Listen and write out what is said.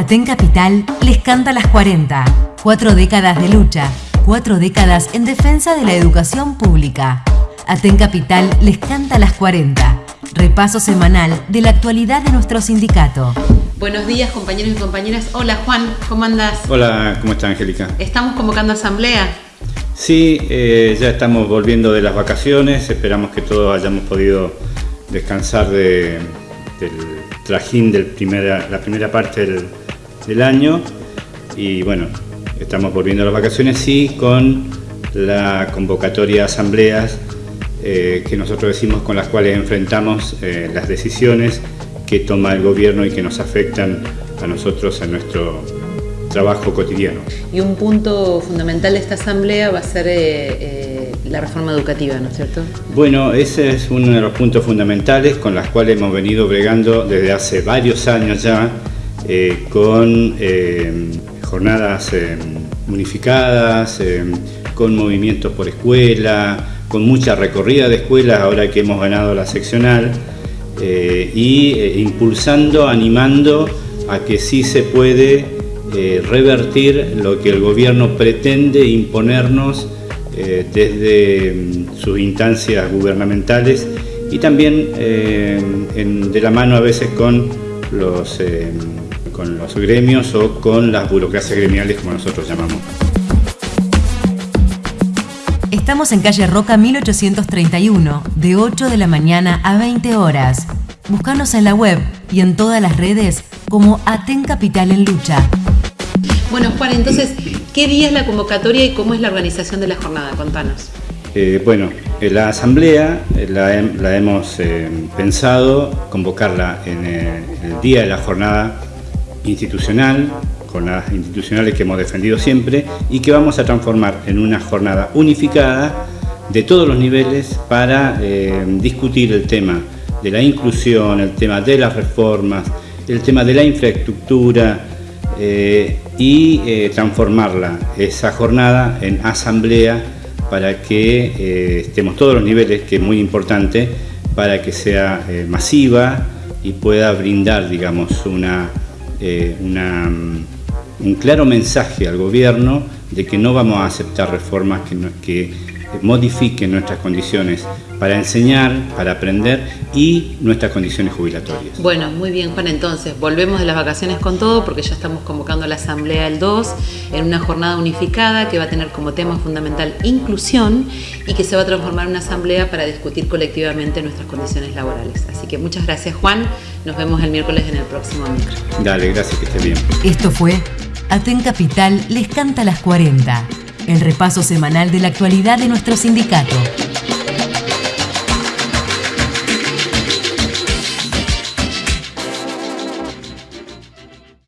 Aten Capital les canta las 40. Cuatro décadas de lucha, cuatro décadas en defensa de la educación pública. Aten Capital les canta las 40. Repaso semanal de la actualidad de nuestro sindicato. Buenos días compañeros y compañeras. Hola Juan, ¿cómo andas? Hola, ¿cómo está Angélica? ¿Estamos convocando asamblea? Sí, eh, ya estamos volviendo de las vacaciones, esperamos que todos hayamos podido descansar de, del trajín de la primera parte del, del año y bueno, estamos volviendo a las vacaciones sí con la convocatoria a asambleas eh, que nosotros decimos con las cuales enfrentamos eh, las decisiones que toma el gobierno y que nos afectan a nosotros en nuestro trabajo cotidiano. Y un punto fundamental de esta asamblea va a ser eh, la reforma educativa, ¿no es cierto? Bueno, ese es uno de los puntos fundamentales con los cuales hemos venido bregando desde hace varios años ya eh, con eh, jornadas eh, unificadas, con movimientos por escuela, con mucha recorrida de escuelas ahora que hemos ganado la seccional y impulsando, animando a que sí se puede revertir lo que el gobierno pretende imponernos desde mm, sus instancias gubernamentales y también de la mano a veces con los con los gremios o con las burocracias gremiales como nosotros llamamos. Estamos en calle Roca 1831, de 8 de la mañana a 20 horas. Búscanos en la web y en todas las redes como Aten Capital en Lucha. Bueno, Juan, entonces, ¿qué día es la convocatoria y cómo es la organización de la jornada? Contanos. Eh, bueno, la asamblea eh, la, hemos eh, pensado convocarla en el día de la jornada institucional, con las institucionales que hemos defendido siempre y que vamos a transformar en una jornada unificada de todos los niveles para eh, discutir el tema de la inclusión, el tema de las reformas, el tema de la infraestructura eh, y eh, transformarla, esa jornada, en asamblea para que estemos todos los niveles, que es muy importante, para que sea masiva y pueda brindar, digamos, una eh, mm, un claro mensaje al gobierno de que no vamos a aceptar reformas que, que modifiquen nuestras condiciones para enseñar, para aprender y nuestras condiciones jubilatorias. Bueno, muy bien Juan, entonces volvemos de las vacaciones con todo porque ya estamos convocando a la Asamblea el 2 en una jornada unificada que va a tener como tema fundamental inclusión y que se va a transformar en una asamblea para discutir colectivamente nuestras condiciones laborales. Así que muchas gracias Juan, nos vemos el miércoles en el próximo micro. Dale, gracias, que esté bien. Esto fue Aten Capital les canta las 40, el repaso semanal de la actualidad de nuestro sindicato.